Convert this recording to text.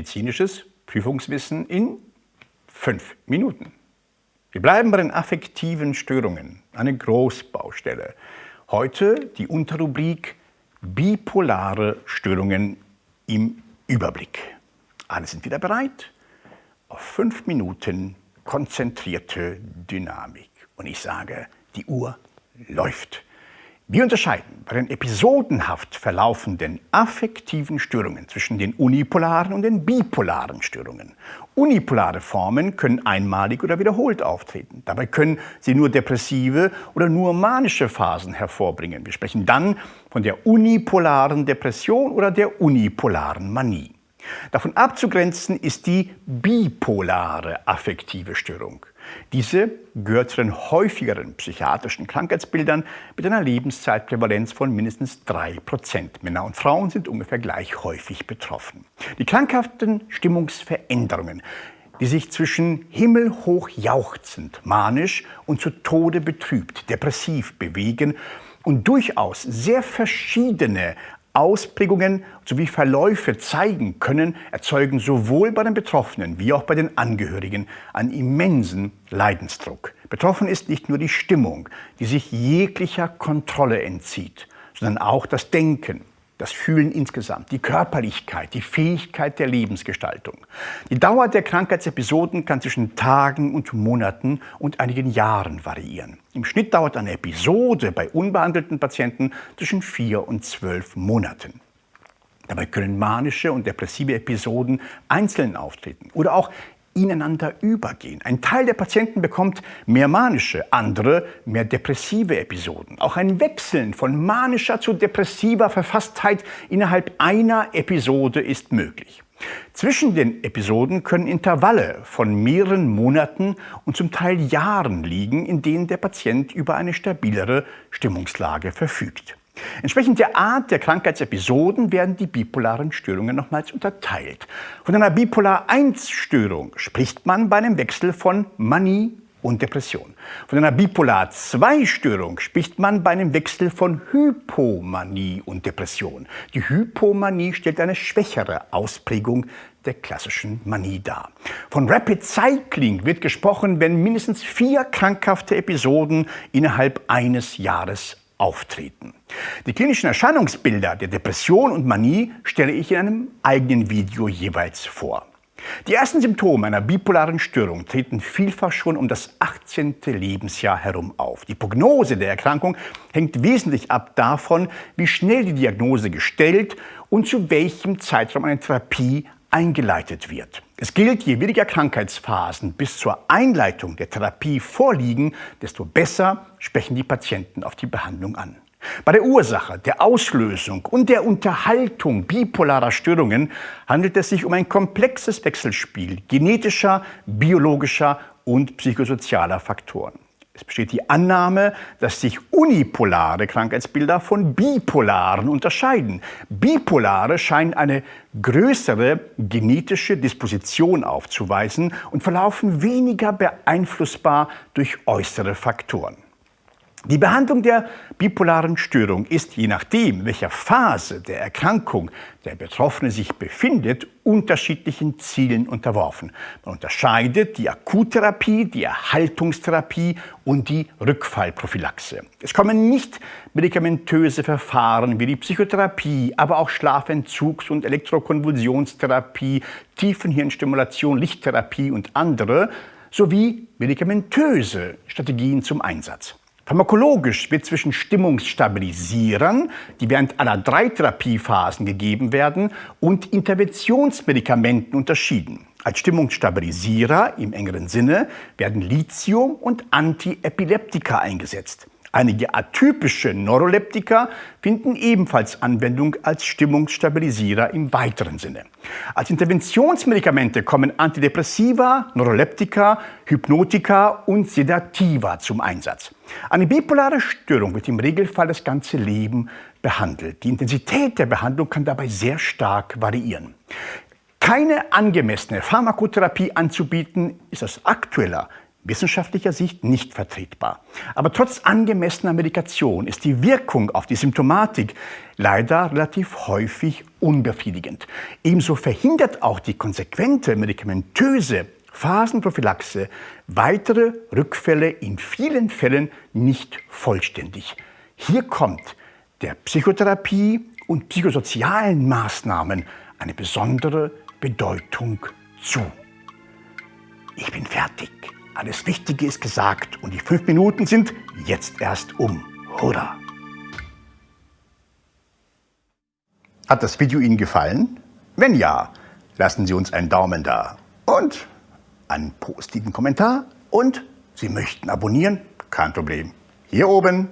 medizinisches Prüfungswissen in fünf Minuten. Wir bleiben bei den affektiven Störungen, eine Großbaustelle. Heute die Unterrubrik Bipolare Störungen im Überblick. Alle sind wieder bereit? Auf fünf Minuten konzentrierte Dynamik. Und ich sage, die Uhr läuft. Wir unterscheiden bei den episodenhaft verlaufenden affektiven Störungen zwischen den unipolaren und den bipolaren Störungen. Unipolare Formen können einmalig oder wiederholt auftreten. Dabei können sie nur depressive oder nur manische Phasen hervorbringen. Wir sprechen dann von der unipolaren Depression oder der unipolaren Manie. Davon abzugrenzen ist die bipolare affektive Störung. Diese gehört zu den häufigeren psychiatrischen Krankheitsbildern mit einer Lebenszeitprävalenz von mindestens 3%. Männer und Frauen sind ungefähr gleich häufig betroffen. Die krankhaften Stimmungsveränderungen, die sich zwischen himmelhoch jauchzend, manisch und zu Tode betrübt, depressiv bewegen und durchaus sehr verschiedene Ausprägungen sowie Verläufe zeigen können, erzeugen sowohl bei den Betroffenen wie auch bei den Angehörigen einen immensen Leidensdruck. Betroffen ist nicht nur die Stimmung, die sich jeglicher Kontrolle entzieht, sondern auch das Denken, das Fühlen insgesamt, die Körperlichkeit, die Fähigkeit der Lebensgestaltung. Die Dauer der Krankheitsepisoden kann zwischen Tagen und Monaten und einigen Jahren variieren. Im Schnitt dauert eine Episode bei unbehandelten Patienten zwischen vier und zwölf Monaten. Dabei können manische und depressive Episoden einzeln auftreten oder auch ineinander übergehen. Ein Teil der Patienten bekommt mehr manische, andere mehr depressive Episoden. Auch ein Wechseln von manischer zu depressiver Verfasstheit innerhalb einer Episode ist möglich. Zwischen den Episoden können Intervalle von mehreren Monaten und zum Teil Jahren liegen, in denen der Patient über eine stabilere Stimmungslage verfügt. Entsprechend der Art der Krankheitsepisoden werden die bipolaren Störungen nochmals unterteilt. Von einer Bipolar-1-Störung spricht man bei einem Wechsel von Manie und Depression. Von einer Bipolar-2-Störung spricht man bei einem Wechsel von Hypomanie und Depression. Die Hypomanie stellt eine schwächere Ausprägung der klassischen Manie dar. Von Rapid Cycling wird gesprochen, wenn mindestens vier krankhafte Episoden innerhalb eines Jahres auftreten. Die klinischen Erscheinungsbilder der Depression und Manie stelle ich in einem eigenen Video jeweils vor. Die ersten Symptome einer bipolaren Störung treten vielfach schon um das 18. Lebensjahr herum auf. Die Prognose der Erkrankung hängt wesentlich ab davon, wie schnell die Diagnose gestellt und zu welchem Zeitraum eine Therapie eingeleitet wird. Es gilt, je weniger Krankheitsphasen bis zur Einleitung der Therapie vorliegen, desto besser sprechen die Patienten auf die Behandlung an. Bei der Ursache, der Auslösung und der Unterhaltung bipolarer Störungen handelt es sich um ein komplexes Wechselspiel genetischer, biologischer und psychosozialer Faktoren. Es besteht die Annahme, dass sich unipolare Krankheitsbilder von bipolaren unterscheiden. Bipolare scheinen eine größere genetische Disposition aufzuweisen und verlaufen weniger beeinflussbar durch äußere Faktoren. Die Behandlung der bipolaren Störung ist, je nachdem, welcher Phase der Erkrankung der Betroffene sich befindet, unterschiedlichen Zielen unterworfen. Man unterscheidet die Akuttherapie, die Erhaltungstherapie und die Rückfallprophylaxe. Es kommen nicht medikamentöse Verfahren wie die Psychotherapie, aber auch Schlafentzugs- und Elektrokonvulsionstherapie, Tiefenhirnstimulation, Lichttherapie und andere sowie medikamentöse Strategien zum Einsatz. Pharmakologisch wird zwischen Stimmungsstabilisierern, die während aller drei Therapiephasen gegeben werden, und Interventionsmedikamenten unterschieden. Als Stimmungsstabilisierer im engeren Sinne werden Lithium und Antiepileptika eingesetzt. Einige atypische Neuroleptika finden ebenfalls Anwendung als Stimmungsstabilisierer im weiteren Sinne. Als Interventionsmedikamente kommen Antidepressiva, Neuroleptika, Hypnotika und Sedativa zum Einsatz. Eine bipolare Störung wird im Regelfall das ganze Leben behandelt. Die Intensität der Behandlung kann dabei sehr stark variieren. Keine angemessene Pharmakotherapie anzubieten, ist aus aktueller wissenschaftlicher Sicht nicht vertretbar. Aber trotz angemessener Medikation ist die Wirkung auf die Symptomatik leider relativ häufig unbefriedigend. Ebenso verhindert auch die konsequente medikamentöse Phasenprophylaxe weitere Rückfälle in vielen Fällen nicht vollständig. Hier kommt der Psychotherapie und psychosozialen Maßnahmen eine besondere Bedeutung zu. Ich bin fertig. Alles Wichtige ist gesagt und die fünf Minuten sind jetzt erst um. Hurra! Hat das Video Ihnen gefallen? Wenn ja, lassen Sie uns einen Daumen da und einen positiven Kommentar und Sie möchten abonnieren? Kein Problem. Hier oben